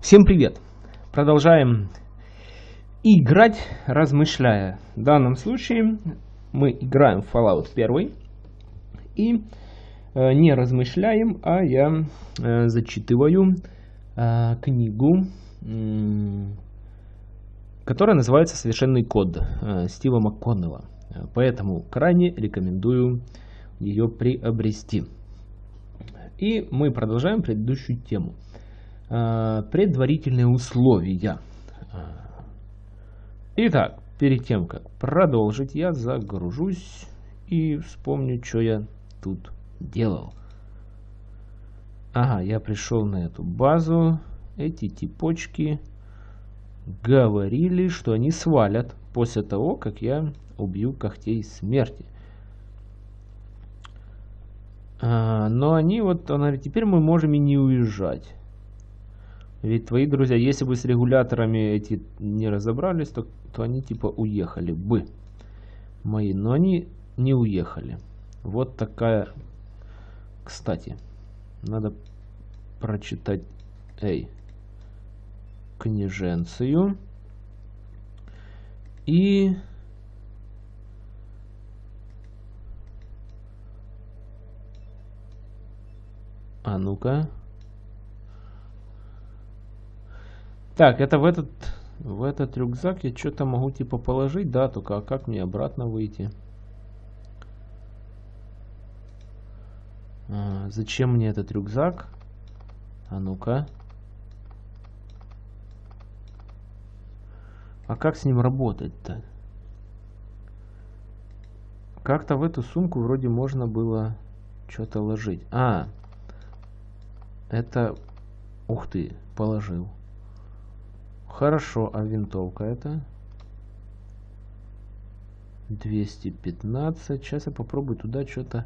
Всем привет! Продолжаем играть, размышляя. В данном случае мы играем в Fallout 1 и э, не размышляем, а я э, зачитываю э, книгу, э, которая называется «Совершенный код» э, Стива МакКоннелла. Поэтому крайне рекомендую ее приобрести. И мы продолжаем предыдущую тему. Э, предварительные условия. Итак, перед тем, как продолжить, я загружусь и вспомню, что я тут делал. Ага, я пришел на эту базу. Эти типочки говорили, что они свалят после того, как я убью когтей смерти. А, но они вот, она теперь мы можем и не уезжать. Ведь твои друзья, если бы с регуляторами эти не разобрались, то, то они типа уехали бы. Мои, но они не уехали. Вот такая... Кстати, надо прочитать... Эй. Книженцию. И... А ну-ка. Так, это в этот, в этот рюкзак я что-то могу типа положить, да, только а как мне обратно выйти? А, зачем мне этот рюкзак? А ну-ка. А как с ним работать-то? Как-то в эту сумку вроде можно было что-то ложить. А, это... Ух ты, положил. Хорошо, а винтовка это? 215. Сейчас я попробую туда что-то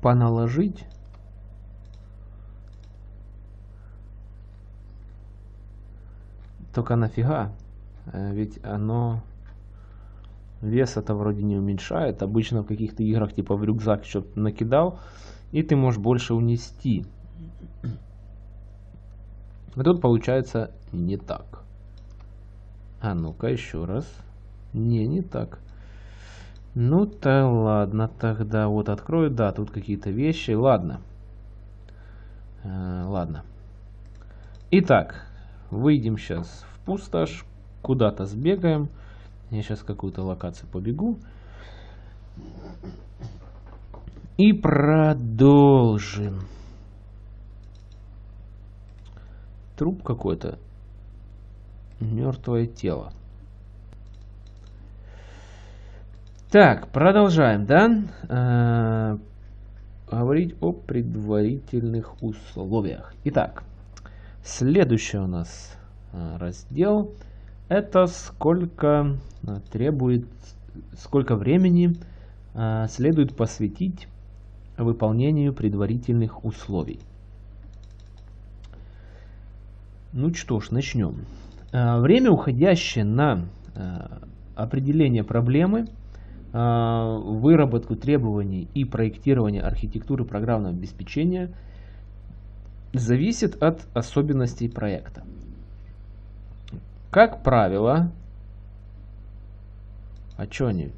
поналожить. Только нафига? Э, ведь оно вес это вроде не уменьшает. Обычно в каких-то играх типа в рюкзак что-то накидал, и ты можешь больше унести. А тут получается не так. А ну-ка еще раз. Не, не так. Ну-то ладно, тогда вот открою. Да, тут какие-то вещи. Ладно. Э, ладно. Итак, выйдем сейчас в пустошь. Куда-то сбегаем. Я сейчас какую-то локацию побегу. И продолжим. Труп какой-то. Мертвое тело. Так, продолжаем, да? Э говорить о предварительных условиях. Итак, следующий у нас э, раздел это сколько э, требует, сколько времени э, следует посвятить выполнению предварительных условий. Ну что ж, начнем. Э, время, уходящее на э, определение проблемы, э, выработку требований и проектирование архитектуры программного обеспечения зависит от особенностей проекта. Как правило, а что они,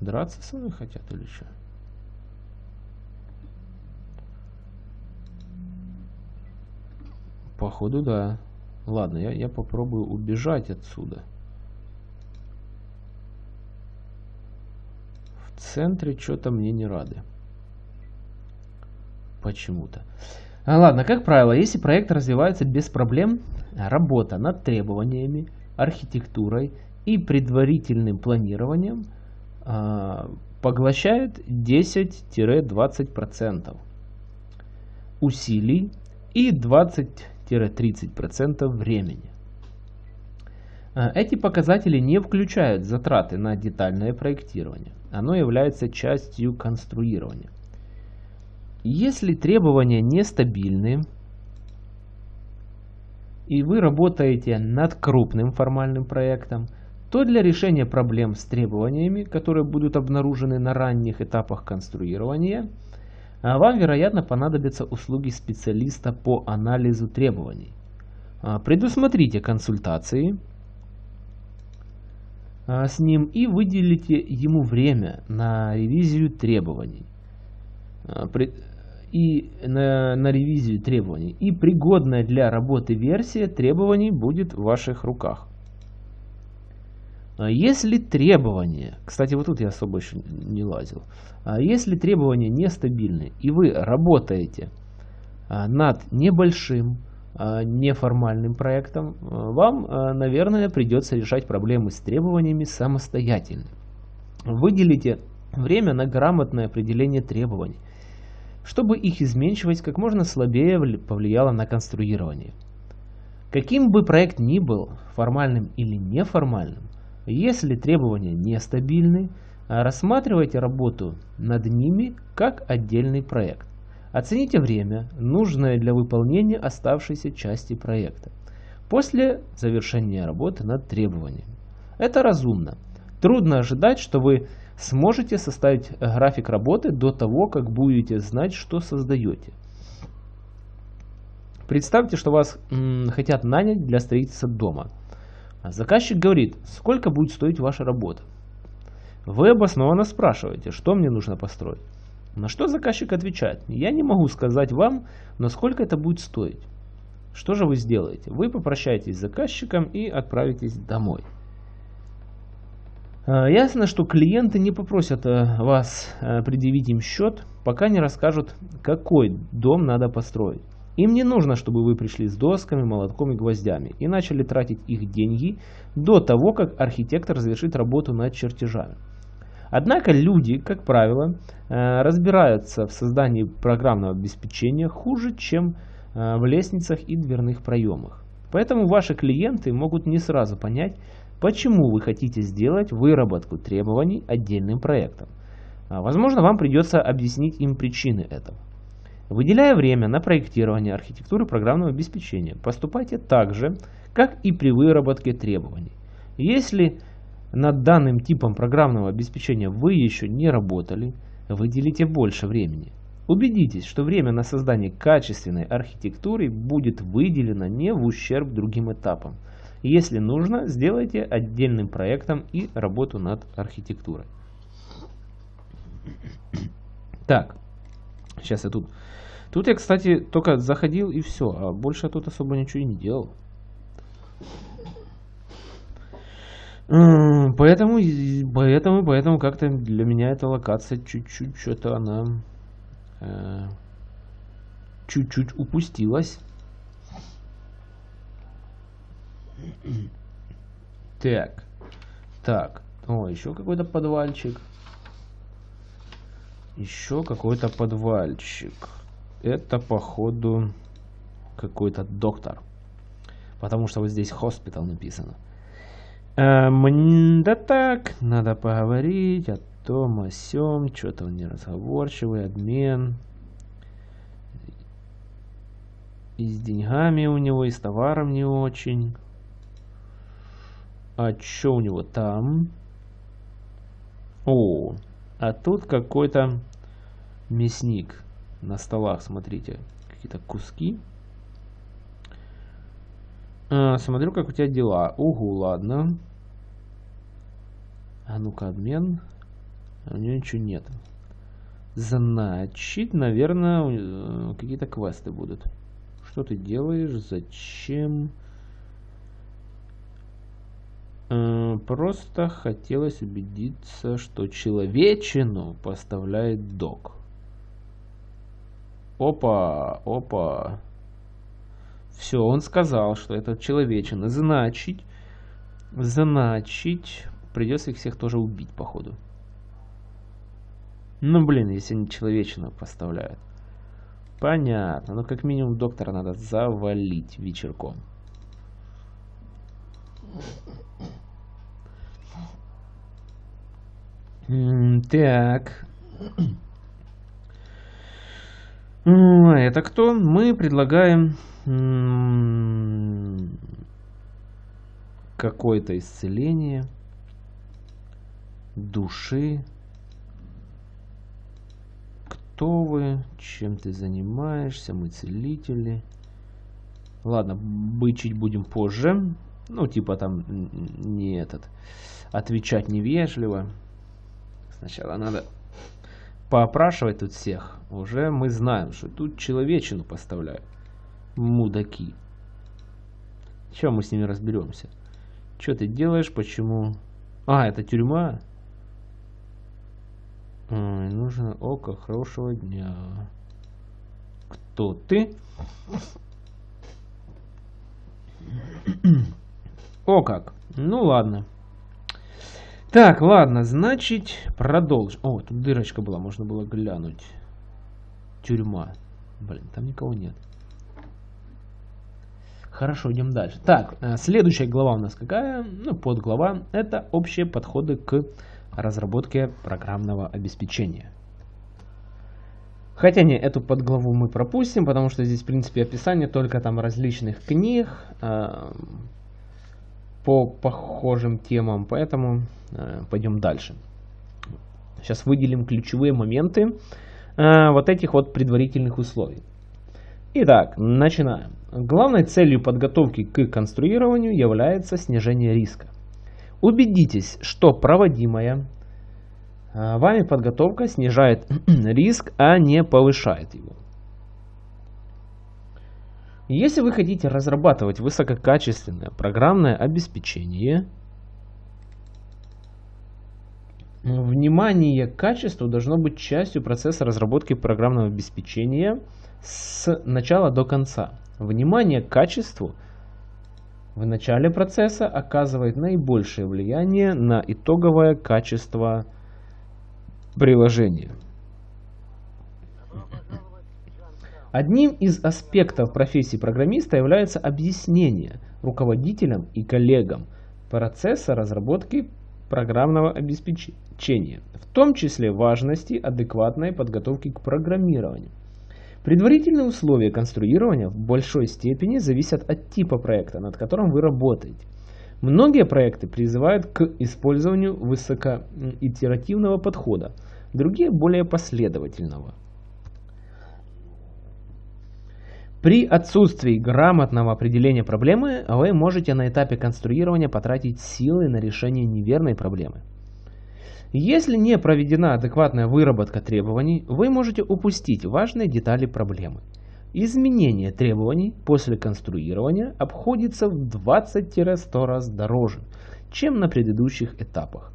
драться со мной хотят или что? Походу, да. Ладно, я, я попробую убежать отсюда. В центре что-то мне не рады. Почему-то. А, ладно, как правило, если проект развивается без проблем, работа над требованиями, архитектурой и предварительным планированием а, поглощает 10-20% усилий и 20 20-30% времени. А, эти показатели не включают затраты на детальное проектирование. Оно является частью конструирования. Если требования нестабильны, и вы работаете над крупным формальным проектом, то для решения проблем с требованиями, которые будут обнаружены на ранних этапах конструирования – вам, вероятно, понадобятся услуги специалиста по анализу требований. А, предусмотрите консультации а, с ним и выделите ему время на ревизию требований. А, и на, на ревизию требований. И пригодная для работы версия требований будет в ваших руках. Если требования, кстати, вот тут я особо еще не лазил, если требования нестабильны и вы работаете над небольшим неформальным проектом, вам, наверное, придется решать проблемы с требованиями самостоятельно. Выделите время на грамотное определение требований, чтобы их изменчивость как можно слабее повлияла на конструирование. Каким бы проект ни был, формальным или неформальным, если требования нестабильны, рассматривайте работу над ними как отдельный проект. Оцените время, нужное для выполнения оставшейся части проекта, после завершения работы над требованиями. Это разумно. Трудно ожидать, что вы сможете составить график работы до того, как будете знать, что создаете. Представьте, что вас хотят нанять для строительства дома. Заказчик говорит, сколько будет стоить ваша работа. Вы обоснованно спрашиваете, что мне нужно построить. На что заказчик отвечает, я не могу сказать вам, но сколько это будет стоить. Что же вы сделаете? Вы попрощаетесь с заказчиком и отправитесь домой. А, ясно, что клиенты не попросят э, вас э, предъявить им счет, пока не расскажут, какой дом надо построить. Им не нужно, чтобы вы пришли с досками, молотком и гвоздями и начали тратить их деньги до того, как архитектор завершит работу над чертежами. Однако люди, как правило, э, разбираются в создании программного обеспечения хуже, чем э, в лестницах и дверных проемах. Поэтому ваши клиенты могут не сразу понять, почему вы хотите сделать выработку требований отдельным проектом. А, возможно, вам придется объяснить им причины этого. Выделяя время на проектирование архитектуры программного обеспечения, поступайте так же, как и при выработке требований. Если над данным типом программного обеспечения вы еще не работали, выделите больше времени. Убедитесь, что время на создание качественной архитектуры будет выделено не в ущерб другим этапам. Если нужно, сделайте отдельным проектом и работу над архитектурой. Так, сейчас я тут... Тут я, кстати, только заходил и все, а больше я тут особо ничего и не делал. Поэтому, поэтому, поэтому как-то для меня эта локация чуть-чуть что-то она э, чуть-чуть упустилась. Так, так, о, еще какой-то подвальчик. Еще какой-то подвальчик. Это, походу, какой-то доктор. Потому что вот здесь хоспитал написано. Эм, да так, надо поговорить о том, о сём, что-то он неразговорчивый, обмен. И с деньгами у него, и с товаром не очень. А что у него там? О, а тут какой-то мясник на столах, смотрите. Какие-то куски. А, смотрю, как у тебя дела. Угу, ладно. А ну-ка, обмен. А у него ничего нет. Значит, наверное, какие-то квесты будут. Что ты делаешь? Зачем? А, просто хотелось убедиться, что человечину поставляет док. Опа, опа. Все, он сказал, что это человечина. Значит, значит, придется их всех тоже убить, походу. Ну, блин, если они человечину поставляют. Понятно. Ну, как минимум, доктора надо завалить вечерком. так. Это кто? Мы предлагаем какое-то исцеление души. Кто вы? Чем ты занимаешься? Мы целители. Ладно, бычить будем позже. Ну, типа там не этот. Отвечать невежливо. Сначала надо поопрашивать тут всех. Уже мы знаем, что тут человечину поставляют. Мудаки. Чем мы с ними разберемся? Что ты делаешь? Почему? А, это тюрьма? Ой, нужно око хорошего дня. Кто ты? О как. Ну ладно. Так, ладно, значит, продолжим. О, тут дырочка была, можно было глянуть. Тюрьма. Блин, там никого нет. Хорошо, идем дальше. Так, э, следующая глава у нас какая? Ну, подглава. Это общие подходы к разработке программного обеспечения. Хотя не, эту подглаву мы пропустим, потому что здесь, в принципе, описание только там различных книг э, по похожим темам, поэтому э, пойдем дальше. Сейчас выделим ключевые моменты э, вот этих вот предварительных условий. Итак, начинаем. Главной целью подготовки к конструированию является снижение риска. Убедитесь, что проводимая а, вами подготовка снижает риск, а не повышает его. Если вы хотите разрабатывать высококачественное программное обеспечение, внимание к качеству должно быть частью процесса разработки программного обеспечения – с начала до конца. Внимание к качеству в начале процесса оказывает наибольшее влияние на итоговое качество приложения. Одним из аспектов профессии программиста является объяснение руководителям и коллегам процесса разработки программного обеспечения, в том числе важности адекватной подготовки к программированию. Предварительные условия конструирования в большой степени зависят от типа проекта, над которым вы работаете. Многие проекты призывают к использованию высокоитеративного подхода, другие более последовательного. При отсутствии грамотного определения проблемы вы можете на этапе конструирования потратить силы на решение неверной проблемы. Если не проведена адекватная выработка требований, вы можете упустить важные детали проблемы. Изменение требований после конструирования обходится в 20-100 раз дороже, чем на предыдущих этапах.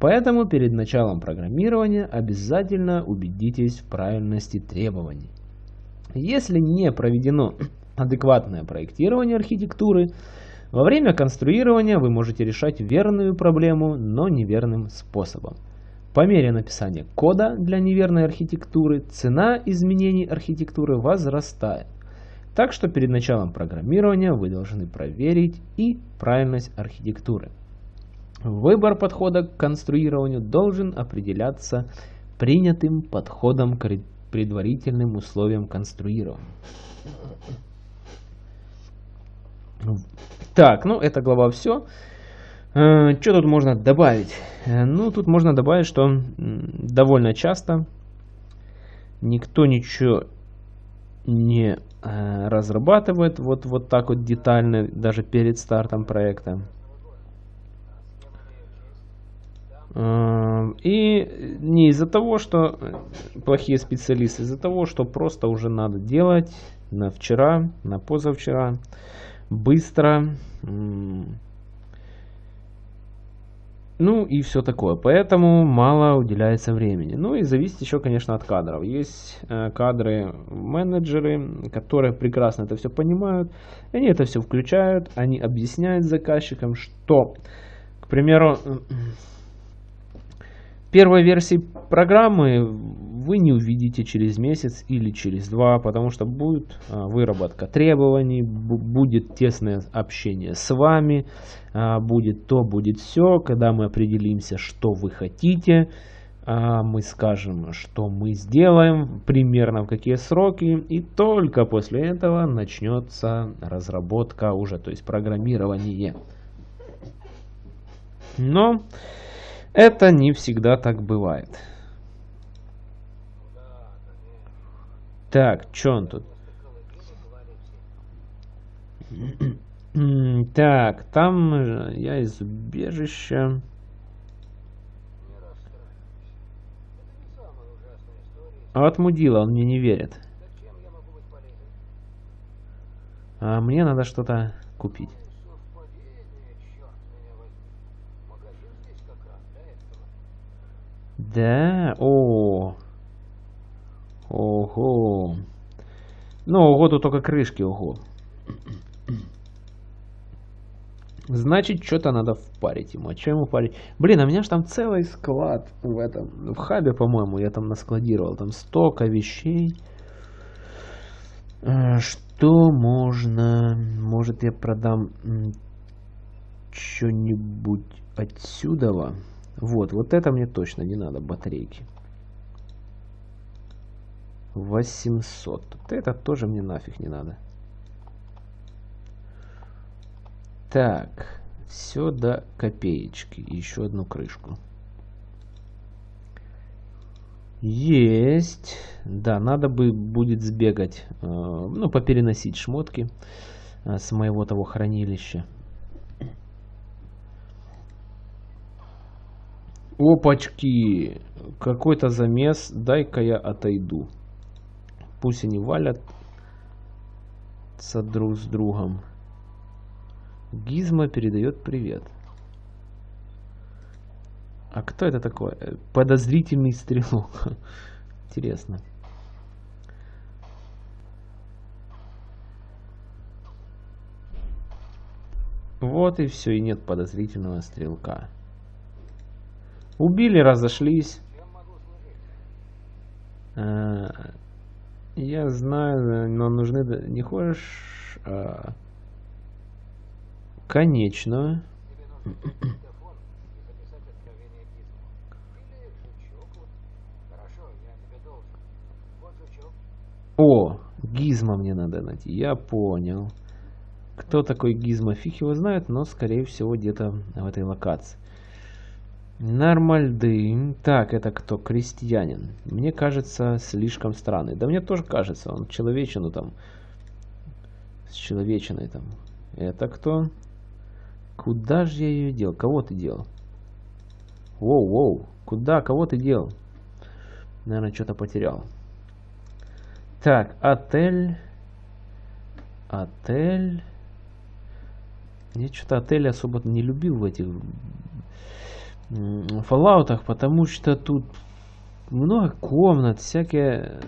Поэтому перед началом программирования обязательно убедитесь в правильности требований. Если не проведено адекватное проектирование архитектуры, во время конструирования вы можете решать верную проблему, но неверным способом. По мере написания кода для неверной архитектуры цена изменений архитектуры возрастает. Так что перед началом программирования вы должны проверить и правильность архитектуры. Выбор подхода к конструированию должен определяться принятым подходом к предварительным условиям конструирования. Так, ну эта глава все. Э, что тут можно добавить? Э, ну, тут можно добавить, что довольно часто никто ничего не э, разрабатывает вот, вот так вот детально, даже перед стартом проекта. И не из-за того, что плохие специалисты, из-за того, что просто уже надо делать на вчера, на позавчера быстро. Ну и все такое. Поэтому мало уделяется времени. Ну и зависит еще, конечно, от кадров. Есть э, кадры менеджеры, которые прекрасно это все понимают. Они это все включают. Они объясняют заказчикам, что, к примеру, первой версии программы вы не увидите через месяц или через два, потому что будет а, выработка требований, будет тесное общение с вами, а, будет то, будет все, когда мы определимся, что вы хотите, а, мы скажем, что мы сделаем, примерно в какие сроки, и только после этого начнется разработка уже, то есть программирование. Но это не всегда так бывает. Так, что он тут? Так, там я из убежища. А от мудила он мне не верит. А мне надо что-то купить. Да, о, ого. Ну, ого, тут только крышки, ого. Значит, что-то надо впарить ему. А что ему парить? Блин, а у меня же там целый склад в этом, в хабе, по-моему, я там наскладировал. Там столько вещей. А, что можно... Может, я продам что-нибудь отсюда? Вот, вот это мне точно не надо, батарейки. 800. Вот это тоже мне нафиг не надо. Так, все до копеечки. Еще одну крышку. Есть. Да, надо бы будет сбегать, э, ну, попереносить шмотки э, с моего того хранилища. Опачки! Какой-то замес. Дай-ка я отойду. Пусть они валят друг с другом. Гизма передает привет. А кто это такой? Подозрительный стрелок. Интересно. Вот и все, и нет подозрительного стрелка. Убили, разошлись. А, я знаю, но нужны... Не хочешь... А, Конечно. О, Гизма мне надо найти. Я понял. Кто такой Гизма, фиг его знает, но скорее всего где-то в этой локации. Нормальды. Так, это кто? Крестьянин. Мне кажется, слишком странный. Да мне тоже кажется, он человечину там. С человечиной там. Это кто? Куда же я ее дел? Кого ты делал? Воу, воу. Куда? Кого ты делал? Наверное, что-то потерял. Так, отель. Отель. Я что-то отель особо не любил в этих фоллаутах, потому что тут много комнат, всякие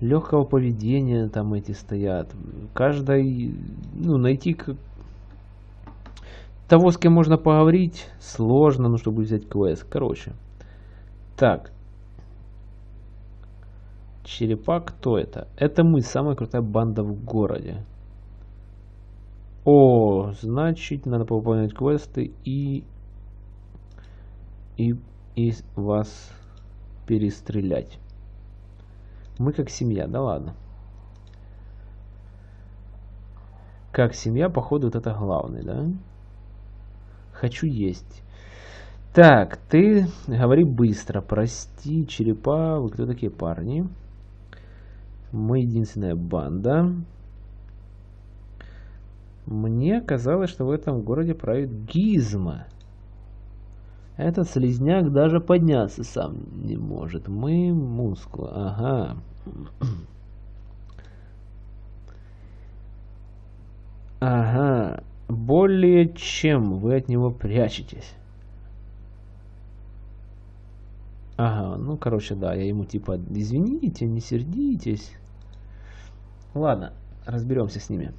легкого поведения там эти стоят. Каждой, ну, найти того, с кем можно поговорить, сложно, ну, чтобы взять квест. Короче. Так. Черепа, кто это? Это мы, самая крутая банда в городе. О, значит, надо пополнять квесты и... И, и вас перестрелять. Мы как семья, да ладно. Как семья, походу, вот это главный, да? Хочу есть. Так, ты говори быстро. Прости, черепа. Вы кто такие парни? Мы единственная банда. Мне казалось, что в этом городе правит Гизма. Этот слезняк даже подняться сам не может. Мы мускулы. Ага. Ага. Более чем вы от него прячетесь. Ага, ну, короче, да, я ему типа, извините, не сердитесь. Ладно, разберемся с ними.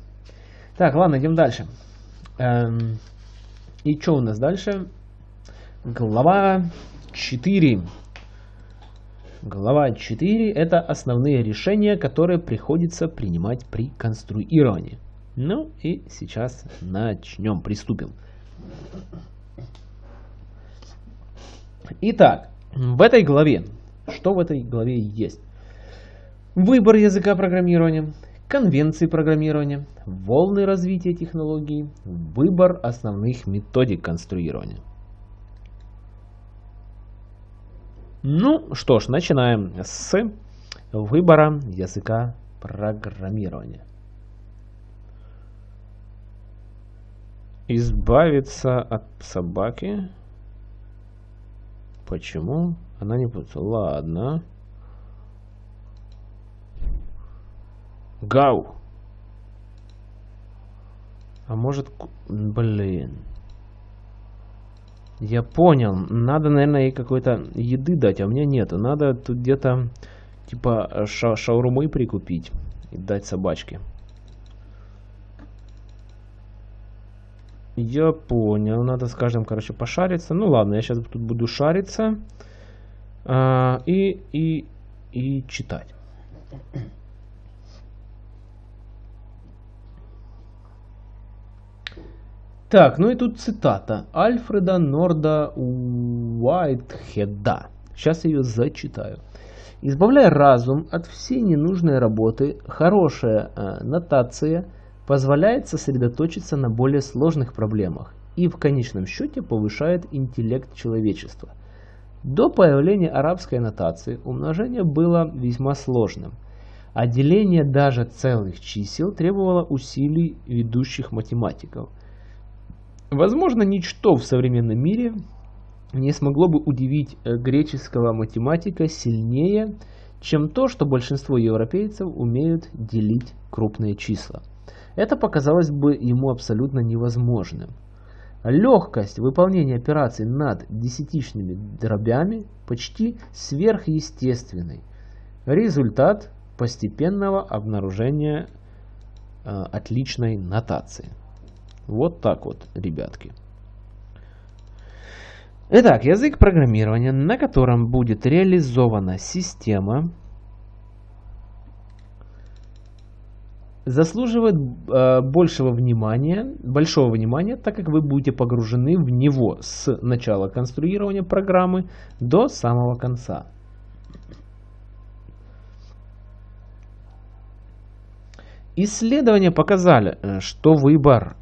Так, ладно, идем дальше. Эм, и что у нас дальше? Глава 4. Глава 4 это основные решения, которые приходится принимать при конструировании. Ну и сейчас начнем, приступим. Итак, в этой главе, что в этой главе есть? Выбор языка программирования, конвенции программирования, волны развития технологий, выбор основных методик конструирования. Ну что ж, начинаем с выбора языка программирования. Избавиться от собаки. Почему? Она не путается. Ладно. Гау. А может... Блин. Я понял. Надо, наверное, ей какой-то еды дать, а у меня нет. Надо тут где-то типа ша шаурмы прикупить и дать собачке. Я понял. Надо с каждым, короче, пошариться. Ну ладно, я сейчас тут буду шариться. А, и, и, и читать. Так, ну и тут цитата Альфреда Норда Уайтхеда. Сейчас ее зачитаю. Избавляя разум от всей ненужной работы, хорошая э, нотация позволяет сосредоточиться на более сложных проблемах и в конечном счете повышает интеллект человечества. До появления арабской нотации умножение было весьма сложным, а деление даже целых чисел требовало усилий ведущих математиков – Возможно, ничто в современном мире не смогло бы удивить э, греческого математика сильнее, чем то, что большинство европейцев умеют делить крупные числа. Это показалось бы ему абсолютно невозможным. Легкость выполнения операций над десятичными дробями почти сверхъестественный. Результат постепенного обнаружения э, отличной нотации. Вот так вот, ребятки. Итак, язык программирования, на котором будет реализована система, заслуживает э, большего внимания, большого внимания, так как вы будете погружены в него с начала конструирования программы до самого конца. Исследования показали, э, что выбор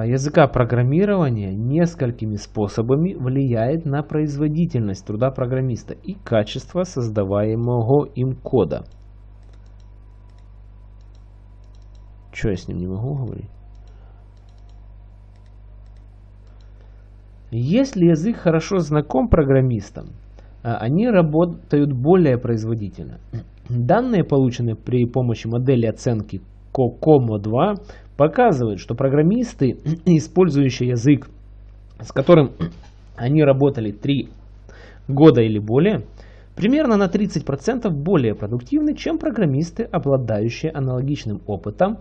языка программирования несколькими способами влияет на производительность труда программиста и качество создаваемого им кода. Что я с ним не могу говорить? Если язык хорошо знаком программистам, а, они работают более производительно. Данные, полученные при помощи модели оценки COCOMO 2, показывает, что программисты, использующие язык, с которым они работали 3 года или более, примерно на 30% более продуктивны, чем программисты, обладающие аналогичным опытом,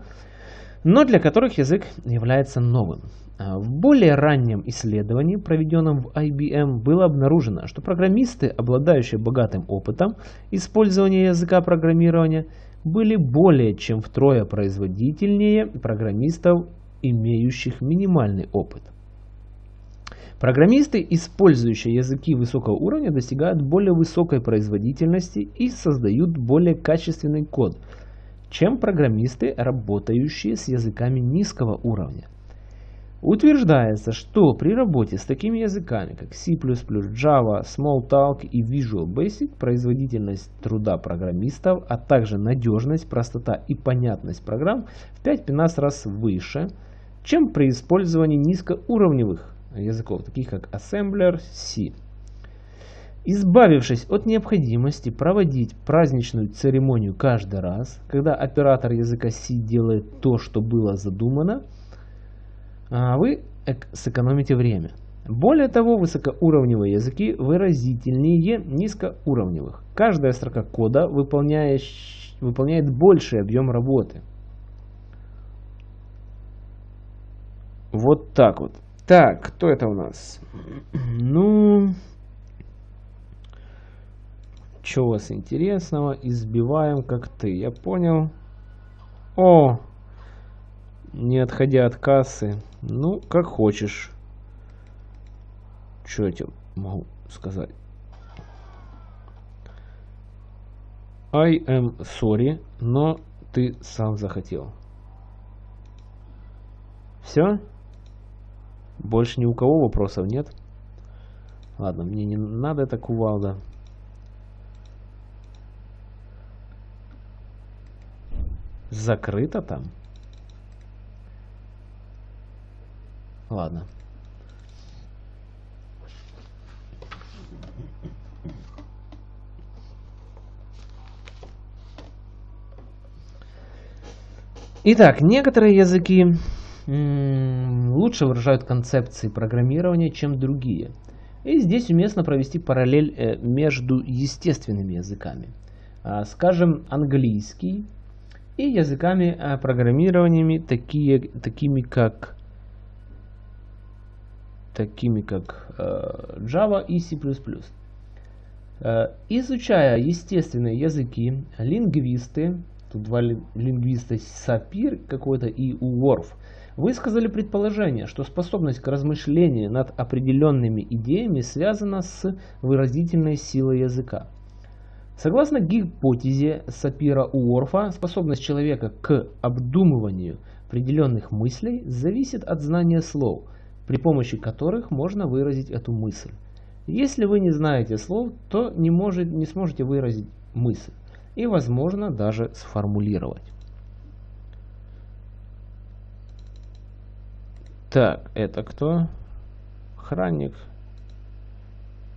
но для которых язык является новым. А в более раннем исследовании, проведенном в IBM, было обнаружено, что программисты, обладающие богатым опытом использования языка программирования, были более чем втрое производительнее программистов, имеющих минимальный опыт. Программисты, использующие языки высокого уровня, достигают более высокой производительности и создают более качественный код, чем программисты, работающие с языками низкого уровня. Утверждается, что при работе с такими языками, как C++, Java, Smalltalk и Visual Basic, производительность труда программистов, а также надежность, простота и понятность программ в 5-15 раз выше, чем при использовании низкоуровневых языков, таких как Assembler, C. Избавившись от необходимости проводить праздничную церемонию каждый раз, когда оператор языка C делает то, что было задумано, вы сэкономите время. Более того, высокоуровневые языки выразительнее низкоуровневых. Каждая строка кода выполняет, выполняет больший объем работы. Вот так вот. Так, кто это у нас? Ну, что у вас интересного? Избиваем как ты. Я понял. О, не отходя от кассы. Ну, как хочешь. Что я тебе могу сказать? I am sorry, но ты сам захотел. Все? Больше ни у кого вопросов нет? Ладно, мне не надо это кувалда. Закрыто там? Ладно. Итак, некоторые языки лучше выражают концепции программирования, чем другие. И здесь уместно провести параллель э, между естественными языками. А, скажем, английский и языками а, программированиями, такие, такими как такими как э, Java и C++. Э, изучая естественные языки, лингвисты Тут два лингвиста Сапир какой-то и Уорф высказали предположение, что способность к размышлению над определенными идеями связана с выразительной силой языка. Согласно гипотезе Сапира Уорфа, способность человека к обдумыванию определенных мыслей зависит от знания слов, при помощи которых можно выразить эту мысль. Если вы не знаете слов, то не, может, не сможете выразить мысль и, возможно, даже сформулировать. Так, это кто? Охранник.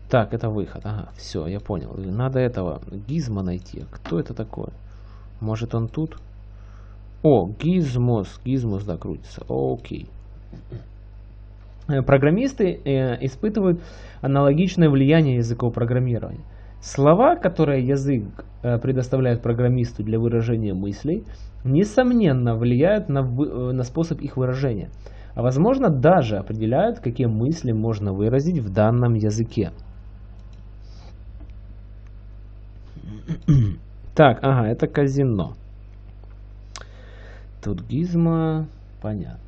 Так, это выход. Ага, все, я понял. Надо этого Гизма найти. Кто это такой? Может он тут? О, Гизмос. Гизмос, да, крутится. Окей. Э, программисты э, испытывают аналогичное влияние языков программирования. Слова, которые язык э, предоставляет программисту для выражения мыслей, несомненно влияют на, на способ их выражения, а возможно даже определяют, какие мысли можно выразить в данном языке. Так, ага, это казино. Тут гизма, понятно.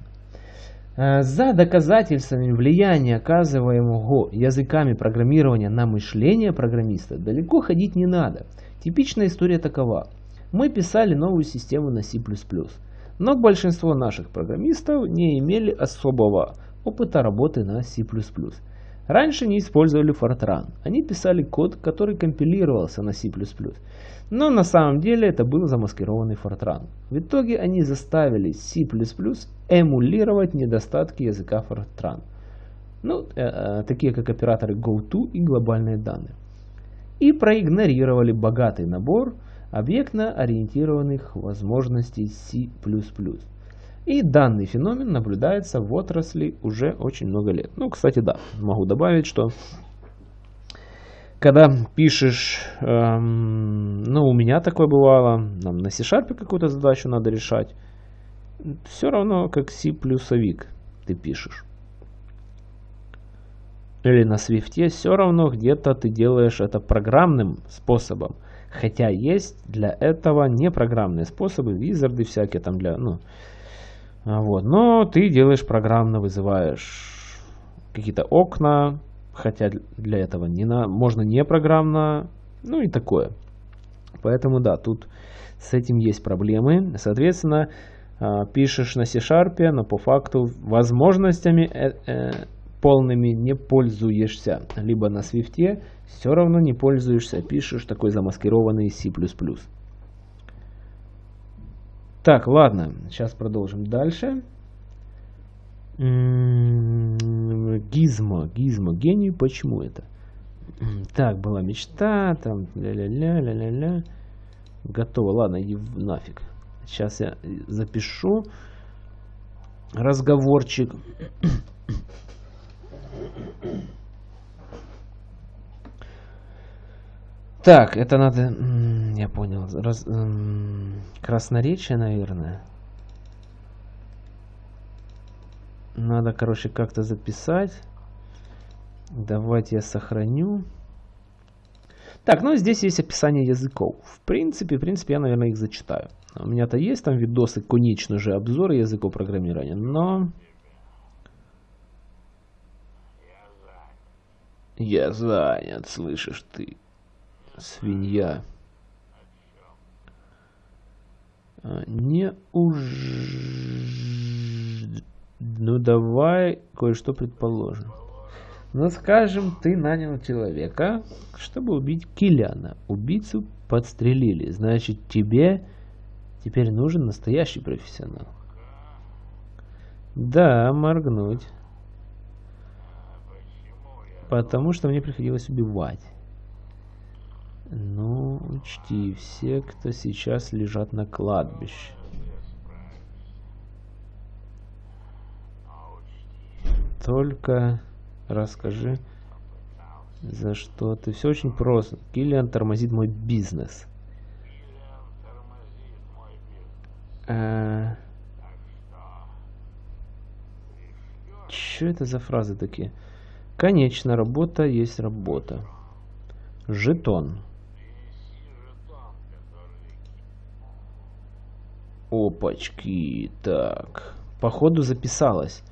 Э, за доказательствами влияния, оказываемого языками программирования на мышление программиста, далеко ходить не надо. Типичная история такова. Мы писали новую систему на C++, но большинство наших программистов не имели особого опыта работы на C++. Раньше не использовали Fortran, они писали код, который компилировался на C++. Но на самом деле это был замаскированный Fortran. В итоге они заставили C++ эмулировать недостатки языка Fortran. Ну, э, э, такие как операторы GoTo и глобальные данные. И проигнорировали богатый набор объектно-ориентированных возможностей C++. И данный феномен наблюдается в отрасли уже очень много лет. Ну, кстати, да, могу добавить, что когда пишешь, эм, ну, у меня такое бывало, нам на C-Sharp какую-то задачу надо решать, все равно как C плюсовик ты пишешь. Или на Swift все равно где-то ты делаешь это программным способом. Хотя есть для этого непрограммные способы, визарды всякие там для, ну, вот. Но ты делаешь программно, вызываешь какие-то окна, хотя для этого не на, можно не программно, ну и такое. Поэтому да, тут с этим есть проблемы. Соответственно, а, пишешь на C-Sharp, но по факту возможностями э, э, полными не пользуешься. Либо на Swift все равно не пользуешься, пишешь такой замаскированный C++. Так, ладно, сейчас продолжим дальше. Гизмо, гизмо, гений, почему это? Так, была мечта, там, ля-ля-ля, ля-ля-ля. Готово, ладно, иди нафиг. Сейчас я запишу разговорчик. Так, это надо... Я понял. Раз, красноречие, наверное. Надо, короче, как-то записать. Давайте я сохраню. Так, ну здесь есть описание языков. В принципе, в принципе, я, наверное, их зачитаю. У меня-то есть там видосы, конечно же, обзоры языков программирования, но... Я занят, слышишь ты, свинья. А, не уж... Ну давай кое-что предположим. Ну скажем, ты нанял человека, чтобы убить Киляна. Убийцу подстрелили. Значит, тебе теперь нужен настоящий профессионал. Да, моргнуть. Потому что мне приходилось убивать. Ну, учти, все, кто сейчас лежат на кладбище. Только расскажи, за что ты. Все очень просто. Киллиан тормозит мой бизнес. А... Что это за фразы такие? Конечно, работа есть работа. Жетон. Опачки. Так. Походу записалось.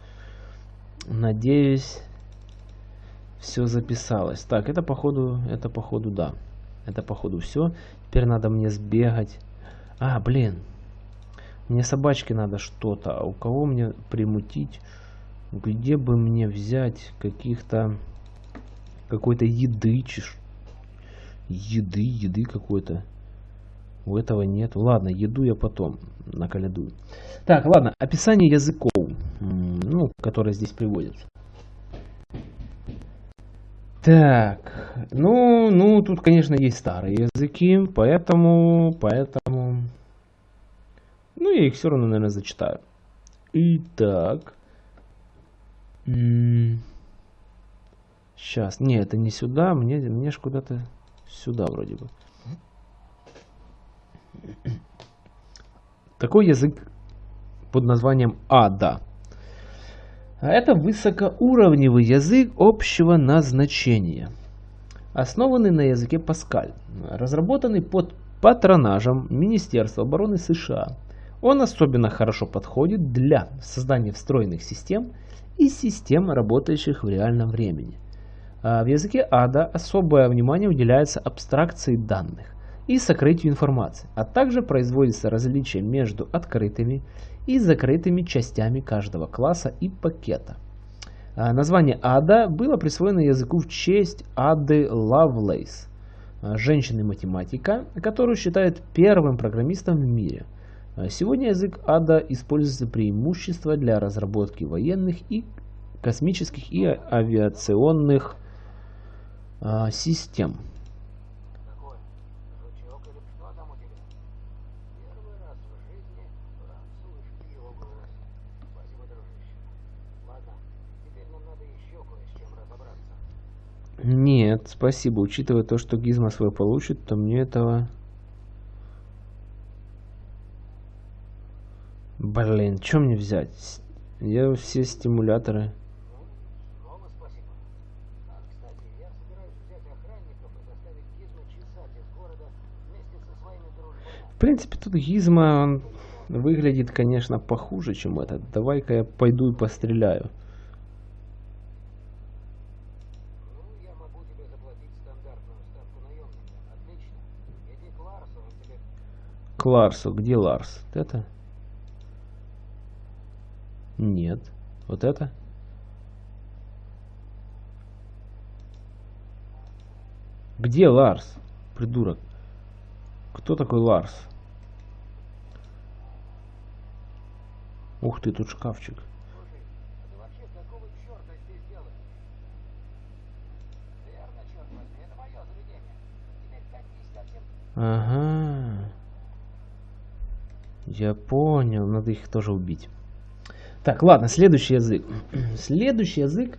Надеюсь, все записалось. Так, это походу, это походу, да. Это походу все. Теперь надо мне сбегать. А, блин. Мне собачки надо что-то. А у кого мне примутить? Где бы мне взять каких-то... Какой-то еды? Еды, еды какой-то. У этого нет. Ладно, еду я потом наколядую. Так, ладно, описание языков, ну, которые здесь приводятся. Так, ну, ну, тут, конечно, есть старые языки, поэтому, поэтому, ну, я их все равно, наверное, зачитаю. Итак, сейчас, не, это не сюда, мне, мне ж куда-то сюда вроде бы. Такой язык под названием АДА. А это высокоуровневый язык общего назначения, основанный на языке Паскаль, разработанный под патронажем Министерства обороны США. Он особенно хорошо подходит для создания встроенных систем и систем, работающих в реальном времени. А в языке ада особое внимание уделяется абстракции данных и сокрытию информации, а также производится различие между открытыми и закрытыми частями каждого класса и пакета. А, название Ада было присвоено языку в честь Ады Лавлейс, а, женщины-математика, которую считают первым программистом в мире. А, сегодня язык Ада используется преимущество для разработки военных и космических и авиационных систем. Нет, спасибо. Учитывая то, что Гизма свой получит, то мне этого... Блин, что мне взять? Я все стимуляторы... В принципе, тут Гизма, он выглядит, конечно, похуже, чем этот. Давай-ка я пойду и постреляю. Ларсу. Где Ларс? Вот это? Нет. Вот это? Где Ларс? Придурок. Кто такой Ларс? Ух ты, тут шкафчик. Ага. Я понял, надо их тоже убить. Так, ладно, следующий язык. Следующий язык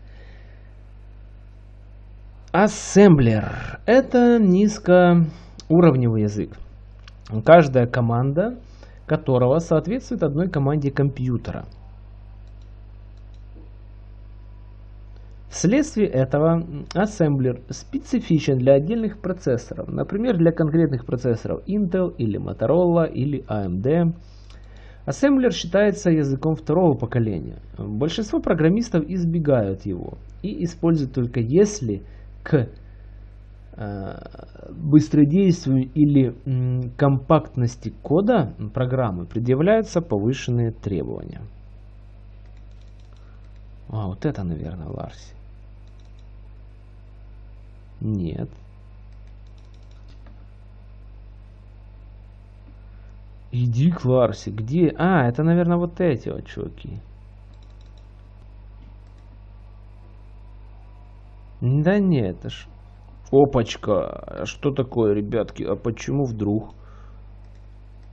ассемблер. Это низкоуровневый язык. Каждая команда которого соответствует одной команде компьютера. Вследствие этого ассемблер специфичен для отдельных процессоров, например, для конкретных процессоров Intel или Motorola или AMD. Ассемблер считается языком второго поколения. Большинство программистов избегают его и используют только если к э, быстродействию или компактности кода программы предъявляются повышенные требования. А, вот это, наверное, Ларси. Нет. Иди к Ларсе. Где? А, это, наверное, вот эти вот чуваки. Да нет, это ж... Опачка, что такое, ребятки, а почему вдруг?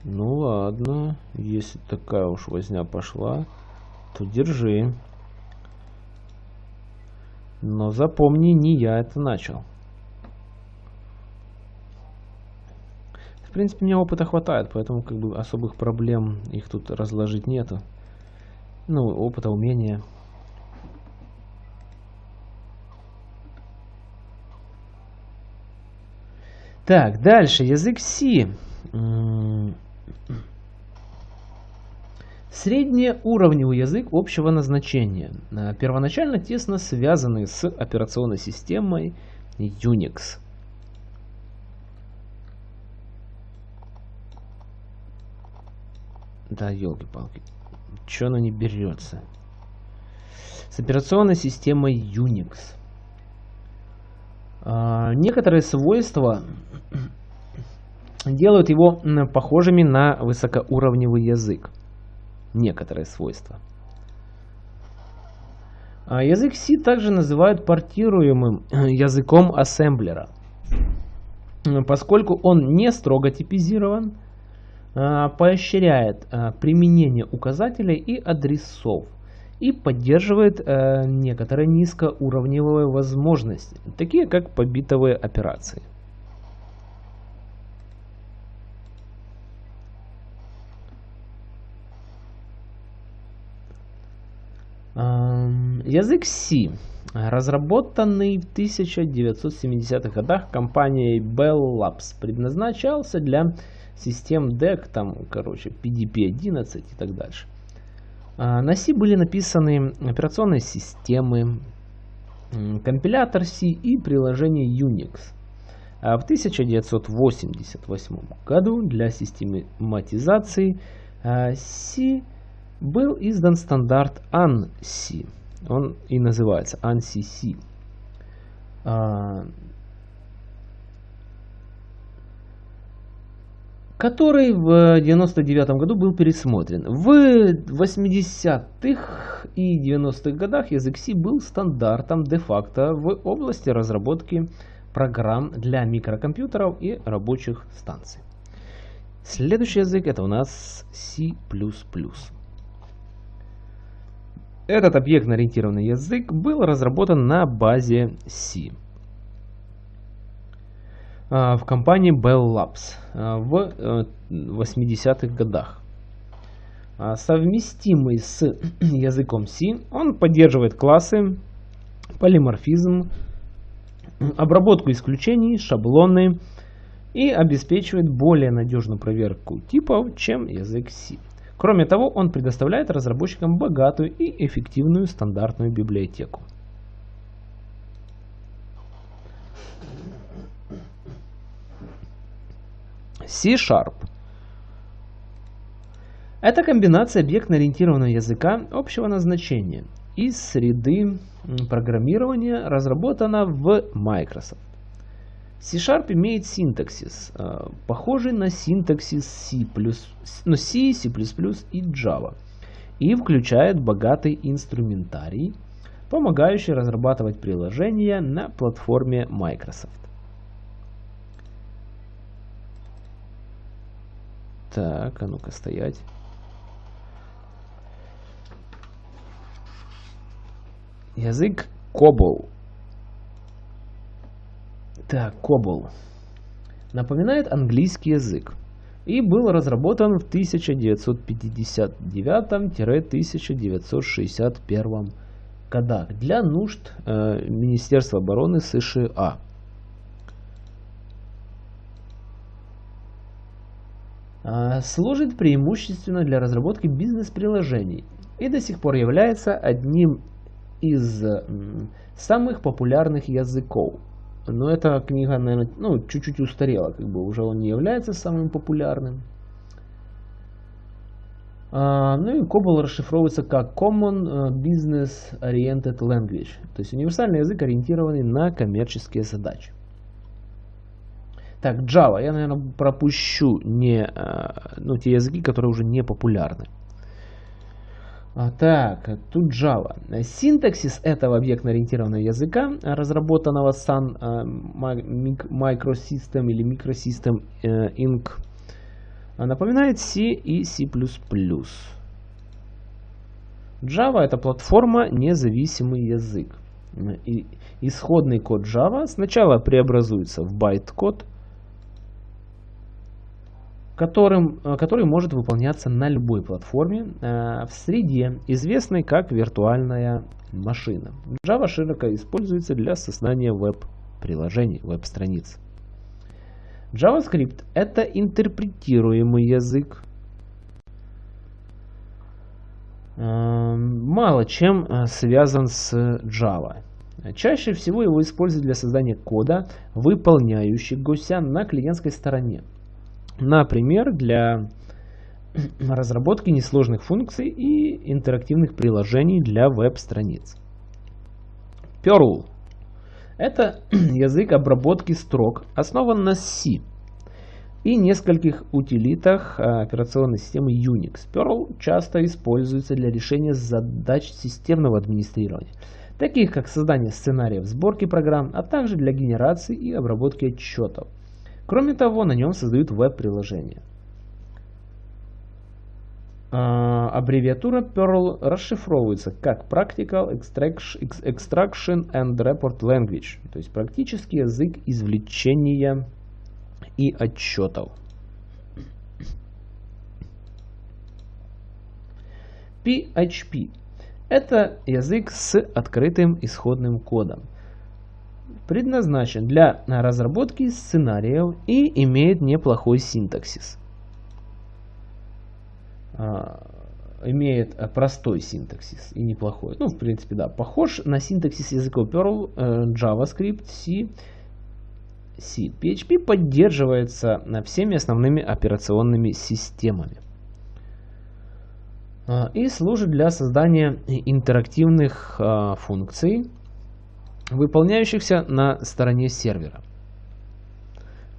Ну ладно, если такая уж возня пошла, то держи. Но запомни, не я это начал. В принципе, мне опыта хватает, поэтому как бы особых проблем их тут разложить нету. Ну, опыта, умения. Так, дальше. Язык C. Среднеуровневый язык общего назначения. Э, первоначально тесно связанный с операционной системой Unix. Да, елки-палки. Че оно не берется? С операционной системой Unix. А, некоторые свойства делают его похожими на высокоуровневый язык. Некоторые свойства. А язык C также называют портируемым языком ассемблера, поскольку он не строго типизирован, поощряет а, применение указателей и адресов и поддерживает а, некоторые низкоуровневые возможности, такие как побитовые операции. Язык C, разработанный в 1970-х годах компанией Bell Labs, предназначался для систем DEC, там, короче, PDP-11 и так дальше. А, на C были написаны операционные системы, компилятор C и приложение Unix. А в 1988 году для систематизации а, C был издан стандарт ANSI. Он и называется ANSI-C который в 99 году был пересмотрен. В 80-х и 90-х годах язык C был стандартом де-факто в области разработки программ для микрокомпьютеров и рабочих станций. Следующий язык это у нас C++. Этот объектно-ориентированный язык был разработан на базе C. А, в компании Bell Labs а, в 80-х э, годах. А, совместимый с языком C, он поддерживает классы, полиморфизм, обработку исключений, шаблоны и обеспечивает более надежную проверку типов, чем язык C. Кроме того, он предоставляет разработчикам богатую и эффективную стандартную библиотеку. C-Sharp. Это комбинация объектно-ориентированного языка общего назначения из среды программирования, разработана в Microsoft. C-Sharp имеет синтаксис, э, похожий на синтаксис C++, ну, C, C++ и Java, и включает богатый инструментарий, помогающий разрабатывать приложения на платформе Microsoft. Так, а ну-ка стоять. Язык Кобол. Так, Кобол. Напоминает английский язык. И был разработан в 1959-1961 годах для нужд э, Министерства обороны США. Служит преимущественно для разработки бизнес-приложений и до сих пор является одним из самых популярных языков. Но эта книга, наверное, ну, чуть-чуть устарела, как бы уже он не является самым популярным. А, ну и COBOL расшифровывается как Common э, Business Oriented Language, то есть универсальный язык, ориентированный на коммерческие задачи. Так, Java. Я, наверное, пропущу не, э, ну, те языки, которые уже не популярны. А, так, тут Java. Синтаксис этого объектно-ориентированного языка, разработанного Sun uh, Microsystem или Microsystem uh, Inc., напоминает C и C++. Java это платформа независимый язык. И исходный код Java сначала преобразуется в байт-код, которым, э, который может выполняться на любой платформе э, в среде, известной как виртуальная машина. Java широко используется для создания веб-приложений, веб-страниц. JavaScript – это интерпретируемый язык. Э, мало чем связан с Java. Чаще всего его используют для создания кода, выполняющегося на клиентской стороне. Например, для разработки несложных функций и интерактивных приложений для веб-страниц. Perl – это язык обработки строк, основан на C и нескольких утилитах а, операционной системы Unix. Perl часто используется для решения задач системного администрирования, таких как создание сценариев сборки программ, а также для генерации и обработки отчетов – Кроме того, на нем создают веб-приложения. А, аббревиатура Perl расшифровывается как Practical Extraction and Report Language, то есть практический язык извлечения и отчетов. PHP – это язык с открытым исходным кодом предназначен для разработки сценариев и имеет неплохой синтаксис. А, имеет простой синтаксис и неплохой. Ну, в принципе, да, похож на синтаксис языков Perl, э, JavaScript, C, C. PHP поддерживается всеми основными операционными системами а, и служит для создания интерактивных а, функций, выполняющихся на стороне сервера.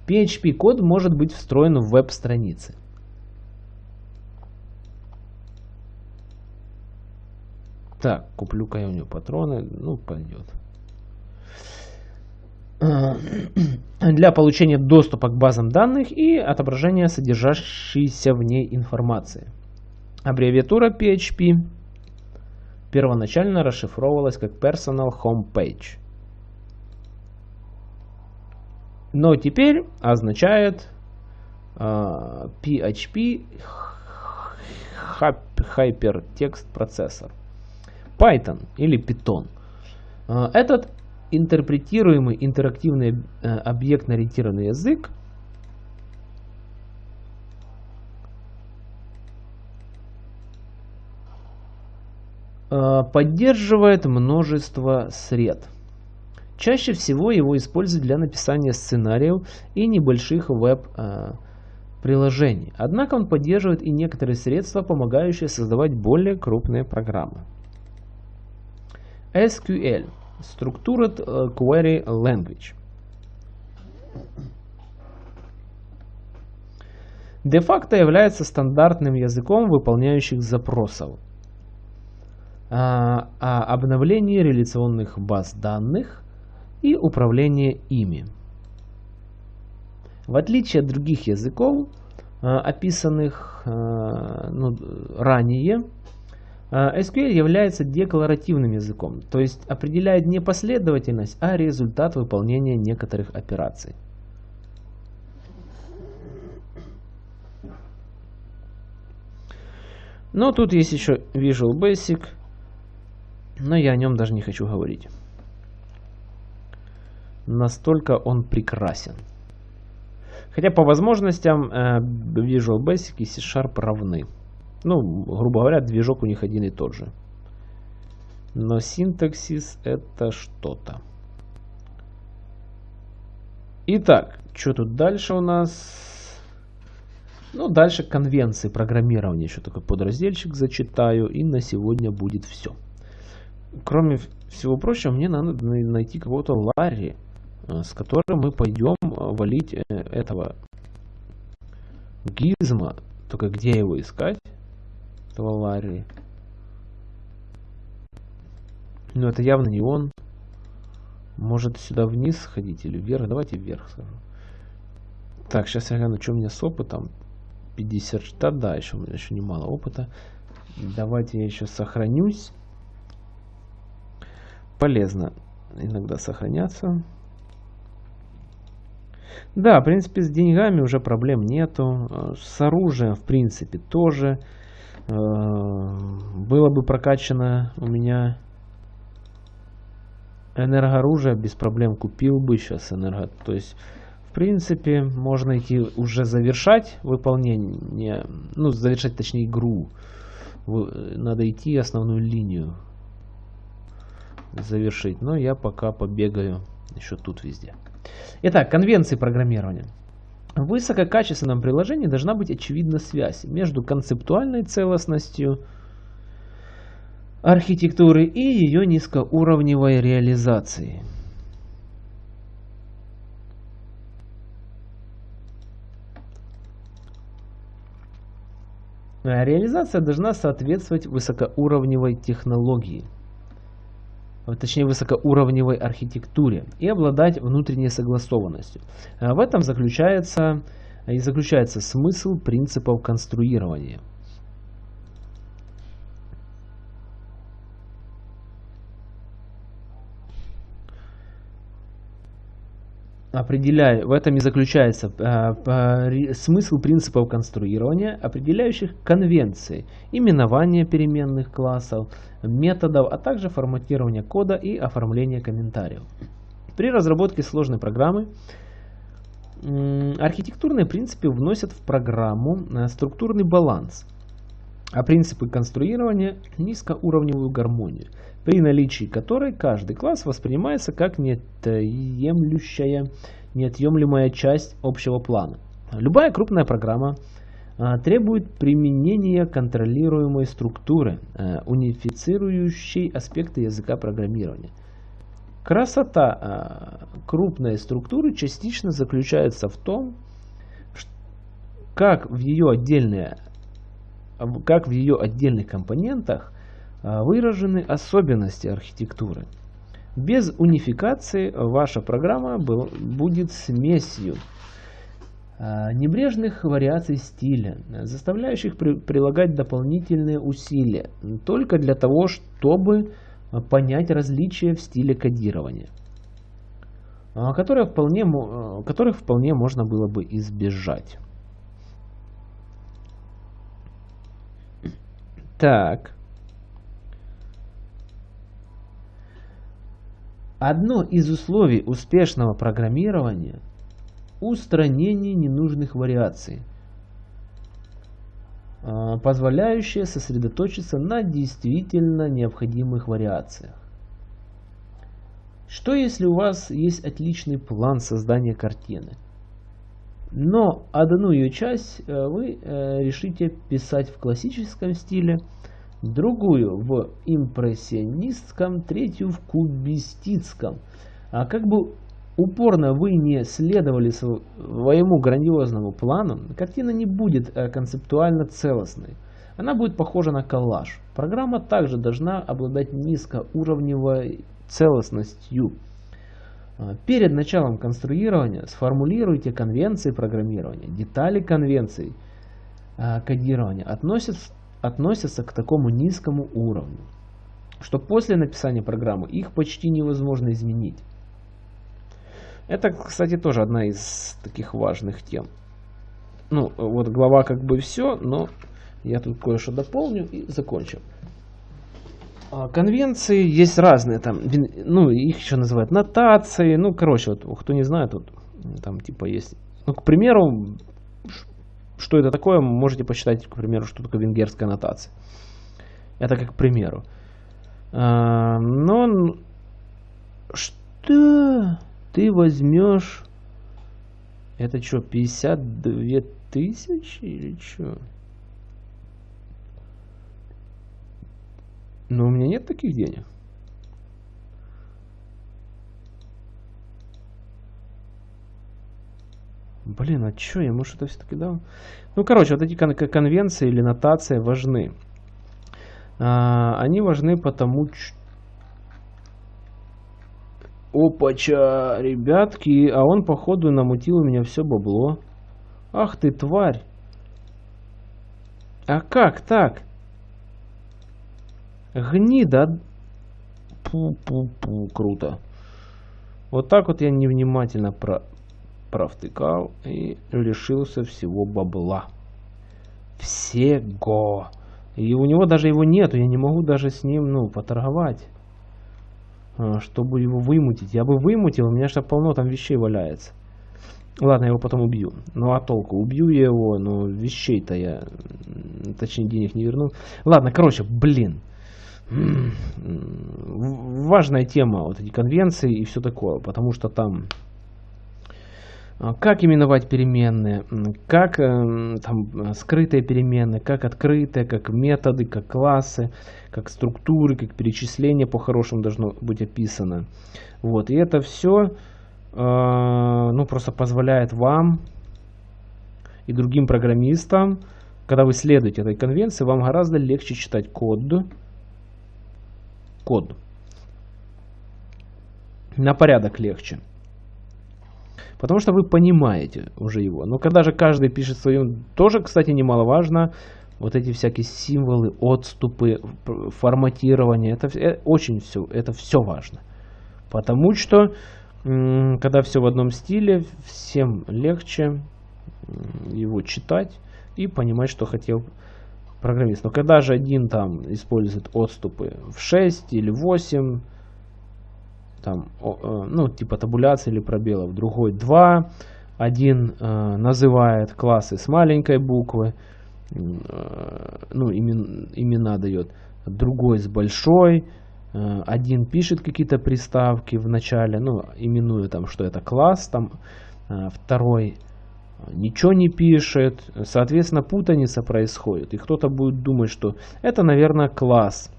PHP-код может быть встроен в веб-страницы. Так, куплю-ка я у нее патроны. Ну, пойдет. Для получения доступа к базам данных и отображения содержащейся в ней информации. Аббревиатура PHP первоначально расшифровывалась как Personal Home Page но теперь означает uh, PHP Hypertext Processor. Python или Python. Uh, этот интерпретируемый интерактивный uh, объектно-ориентированный язык поддерживает множество сред. Чаще всего его используют для написания сценариев и небольших веб-приложений. Однако он поддерживает и некоторые средства, помогающие создавать более крупные программы. SQL – Structured Query Language. Де-факто является стандартным языком выполняющих запросов а, о обновлении реляционных баз данных и управление ими. В отличие от других языков, э, описанных э, ну, ранее, э, SQL является декларативным языком, то есть определяет не последовательность, а результат выполнения некоторых операций. Но тут есть еще Visual Basic, но я о нем даже не хочу говорить. Настолько он прекрасен. Хотя по возможностям э, Visual Basic и C-Sharp равны. Ну, грубо говоря, движок у них один и тот же. Но синтаксис это что-то. Итак, что тут дальше у нас? Ну, дальше конвенции программирования. Еще такой подразделчик зачитаю. И на сегодня будет все. Кроме всего прочего, мне надо найти кого-то Ларри. С которым мы пойдем э, валить э, этого гизма. Только где его искать? Этого Ларри. Но это явно не он. Может сюда вниз сходить или вверх? Давайте вверх схожу. Так, сейчас я гляну, что у меня с опытом. 50, да, да, еще, еще немало опыта. Давайте я еще сохранюсь. Полезно иногда сохраняться. Да, в принципе, с деньгами уже проблем нету. Э, с оружием, в принципе, тоже. Э, было бы прокачано у меня энергооружие, без проблем купил бы сейчас энерго. То есть, в принципе, можно идти уже завершать выполнение, ну, завершать, точнее, игру. Надо идти основную линию завершить. Но я пока побегаю еще тут везде. Итак, конвенции программирования. В высококачественном приложении должна быть очевидна связь между концептуальной целостностью архитектуры и ее низкоуровневой реализацией. Реализация должна соответствовать высокоуровневой технологии – точнее высокоуровневой архитектуре и обладать внутренней согласованностью. А в этом заключается и заключается смысл принципов конструирования. Определяя, в этом и заключается э, смысл принципов конструирования, определяющих конвенции, именования переменных классов, методов, а также форматирования кода и оформления комментариев. При разработке сложной программы архитектурные принципы вносят в программу э, структурный баланс, а принципы конструирования – низкоуровневую гармонию – при наличии которой каждый класс воспринимается как неотъемлющая, неотъемлемая часть общего плана. Любая крупная программа а, требует применения контролируемой структуры, а, унифицирующей аспекты языка программирования. Красота а, крупной структуры частично заключается в том, как в ее, отдельные, как в ее отдельных компонентах а, выражены особенности архитектуры. Без унификации ваша программа был, будет смесью а, небрежных вариаций стиля, заставляющих при, прилагать дополнительные усилия только для того, чтобы понять различия в стиле кодирования, а, которые вполне, которых вполне можно было бы избежать. Так. Одно из условий успешного программирования – устранение ненужных вариаций, а, позволяющее сосредоточиться на действительно необходимых вариациях. Что если у вас есть отличный план создания картины, но одну ее часть э, вы э, решите писать в классическом стиле – другую в импрессионистском, третью в кубистическом. А как бы упорно вы не следовали своему грандиозному плану, картина не будет э, концептуально целостной. Она будет похожа на коллаж. Программа также должна обладать низкоуровневой целостностью. А, перед началом конструирования сформулируйте конвенции программирования. Детали конвенций а, кодирования относятся относятся к такому низкому уровню, что после написания программы их почти невозможно изменить. Это, кстати, тоже одна из таких важных тем. Ну, вот глава как бы все, но я тут кое-что дополню и закончу. А, конвенции есть разные, там, ну, их еще называют нотации, ну, короче, вот, кто не знает, вот, там, типа, есть, ну, к примеру, что это такое, можете почитать, к примеру, что такое венгерская нотация. Это как к примеру. А, но что ты возьмешь? Это что, 52 тысячи или что? Но у меня нет таких денег. Блин, а чё, я, может, это все-таки дал? Ну, короче, вот эти кон конвенции или нотации важны. А, они важны потому, Опача, ребятки, а он походу намутил у меня все бабло. Ах ты, тварь. А как так? Гнида. Пу-пу-пу, круто. Вот так вот я невнимательно про провтыкал и лишился всего бабла. Всего. И у него даже его нету, я не могу даже с ним, ну, поторговать. А, чтобы его вымутить. Я бы вымутил, у меня же полно там вещей валяется. Ладно, я его потом убью. Ну а толку? Убью я его, но вещей-то я, точнее, денег не верну. Ладно, короче, блин. Важная тема, вот эти конвенции и все такое, потому что там а, как именовать переменные, как э, там скрытые переменные, как открытые, как методы, как классы, как структуры, как перечисление по-хорошему должно быть описано. Вот, и это все э, ну, просто позволяет вам и другим программистам, когда вы следуете этой конвенции, вам гораздо легче читать код. Код. На порядок легче. Потому что вы понимаете уже его. Но когда же каждый пишет свое, тоже, кстати, немаловажно, вот эти всякие символы, отступы, форматирование, это э, очень все, это все важно. Потому что, когда все в одном стиле, всем легче его читать и понимать, что хотел программист. Но когда же один там использует отступы в 6 или 8, там, э, ну, типа табуляции или пробелов, другой 2, один э, называет классы с маленькой буквы, э, ну, имен, имена дает, другой с большой, э, один пишет какие-то приставки в начале, ну, именуя там, что это класс, там, э, второй ничего не пишет, соответственно, путаница происходит, и кто-то будет думать, что это, наверное, класс,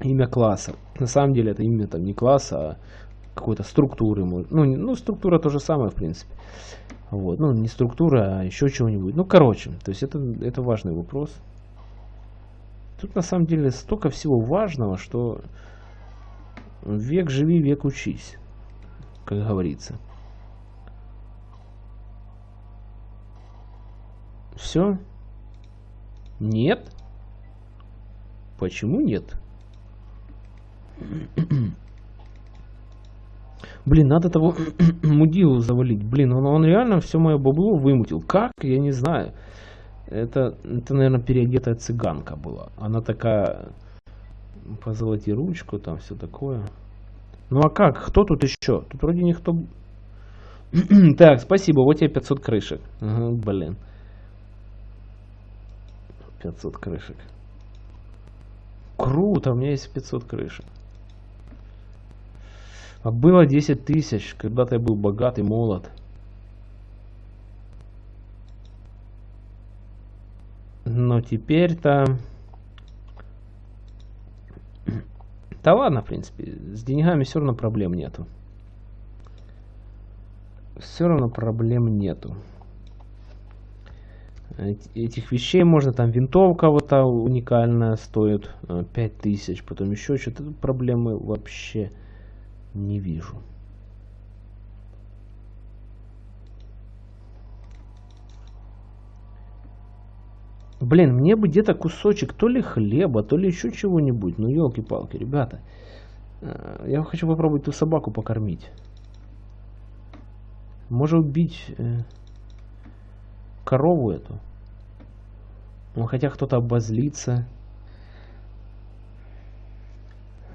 имя класса. На самом деле это имя там не класса, а какой-то структуры. Ну, ну, структура то же самое, в принципе. Вот. Ну, не структура, а еще чего-нибудь. Ну, короче, то есть это, это важный вопрос. Тут на самом деле столько всего важного, что век живи, век учись, как говорится. Все? Нет? Почему нет? Блин, надо того мудилу завалить. Блин, он, он реально все мое бабло вымутил. Как? Я не знаю. Это, это, наверное, переодетая цыганка была. Она такая... Позолоти ручку, там все такое. Ну а как? Кто тут еще? Тут вроде никто... так, спасибо. Вот тебе 500 крышек. Ага, блин. 500 крышек. Круто, у меня есть 500 крышек. А было 10 тысяч, когда-то я был богатый, молод. Но теперь-то... Да ладно, в принципе, с деньгами все равно проблем нету. Все равно проблем нету. Этих вещей можно, там винтовка вот та уникальная стоит 5000, э, потом еще что-то. Проблемы вообще не вижу. Блин, мне бы где-то кусочек то ли хлеба, то ли еще чего-нибудь. Ну, елки-палки, ребята. Э, я хочу попробовать ту собаку покормить. Может убить э, корову эту. Ну, хотя кто-то обозлится.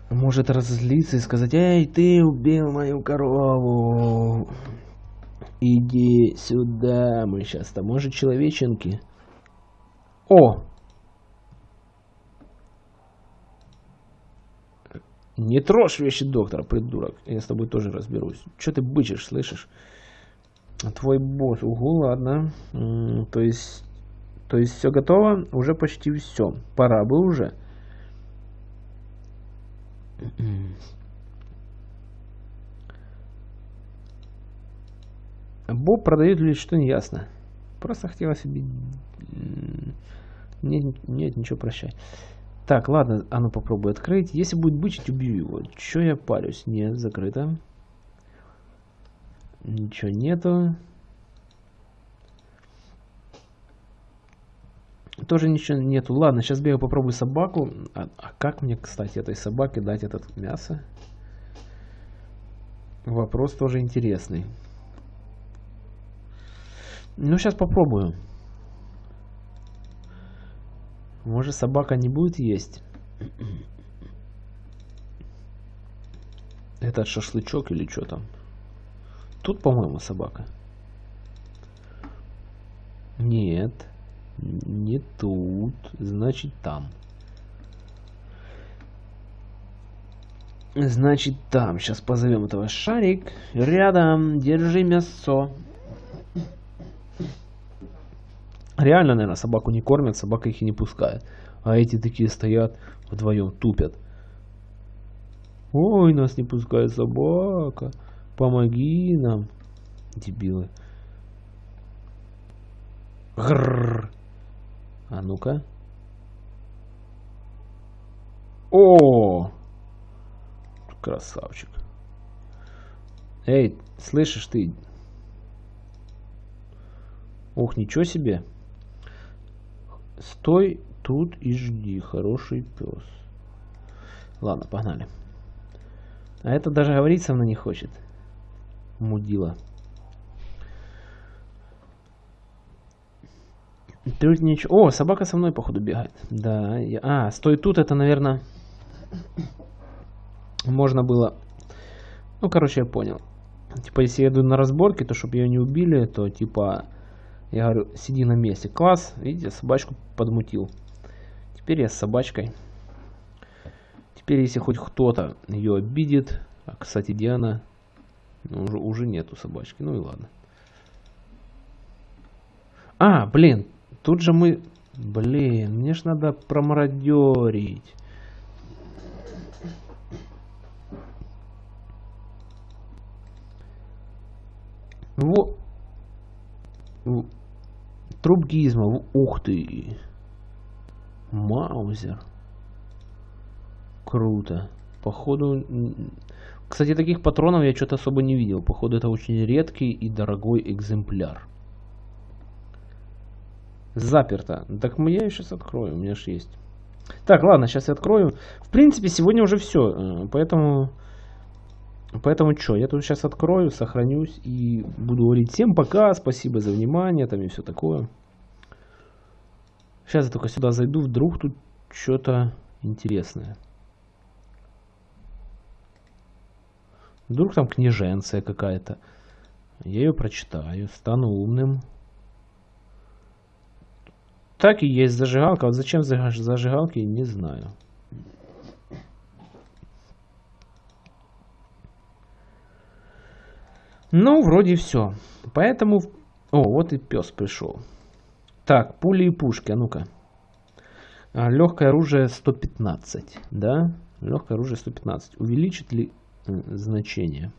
может разозлиться и сказать, «Эй, ты убил мою корову! Иди сюда, мы сейчас там, может, человеченки?» О! Не трожь вещи доктора, придурок. Я с тобой тоже разберусь. Че ты бычишь, слышишь? Твой босс. Угу, ладно. то есть... То есть все готово? Уже почти все. Пора бы уже. Боб продает или что не ясно. Просто хотела себе... Нет, нет, ничего, прощай. Так, ладно, а ну попробуй открыть. Если будет бычить, убью его. Че я парюсь? Нет, закрыто. Ничего нету. Тоже ничего нету. Ладно, сейчас бегаю попробую собаку. А, а как мне, кстати, этой собаке дать этот мясо? Вопрос тоже интересный. Ну, сейчас попробую. Может, собака не будет есть? Этот шашлычок или что там? Тут, по-моему, собака. Нет. Не тут. Значит, там. Значит, там. Сейчас позовем этого шарик. Рядом. Держи мясо. Реально, наверное, собаку не кормят, собака их и не пускает. А эти такие стоят вдвоем, тупят. Ой, нас не пускает собака. Помоги нам. Дебилы. Грррр. А ну-ка. О! Красавчик. Эй, слышишь ты? Ох, ничего себе. Стой тут и жди, хороший пес. Ладно, погнали. А это даже говорить со мной не хочет. Мудила. Тут ничего. О, собака со мной, походу, бегает. Да. Я... А, стой тут, это, наверное, можно было... Ну, короче, я понял. Типа, если я иду на разборки, то чтобы ее не убили, то, типа, я говорю, сиди на месте. Класс, видите, собачку подмутил. Теперь я с собачкой. Теперь, если хоть кто-то ее обидит... А, кстати, Диана... Ну, уже, уже нету собачки. Ну и ладно. А, блин, Тут же мы... Блин, мне ж надо промародерить. Вот. Труп гизма. Ух ты. Маузер. Круто. Походу... Кстати, таких патронов я что-то особо не видел. Походу, это очень редкий и дорогой экземпляр. Заперто. Так я ее сейчас открою, у меня же есть. Так, ладно, сейчас я открою. В принципе, сегодня уже все. Э, поэтому... Поэтому что, я тут сейчас открою, сохранюсь и буду говорить всем пока, спасибо за внимание, там и все такое. Сейчас я только сюда зайду, вдруг тут что-то интересное. Вдруг там книженция какая-то. Я ее прочитаю, стану умным. Так и есть зажигалка. Вот зачем зажигалки, не знаю. Ну, вроде все. Поэтому... О, вот и пес пришел. Так, пули и пушки, а ну-ка. А, легкое оружие 115, да? Легкое оружие 115. Увеличит ли значение?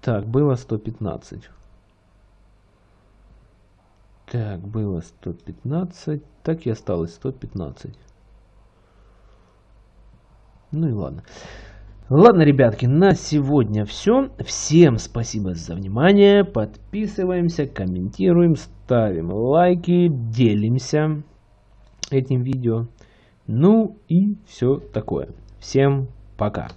Так, было 115. Так, было 115. Так и осталось 115. Ну и ладно. Ладно, ребятки, на сегодня все. Всем спасибо за внимание. Подписываемся, комментируем, ставим лайки, делимся этим видео. Ну и все такое. Всем пока.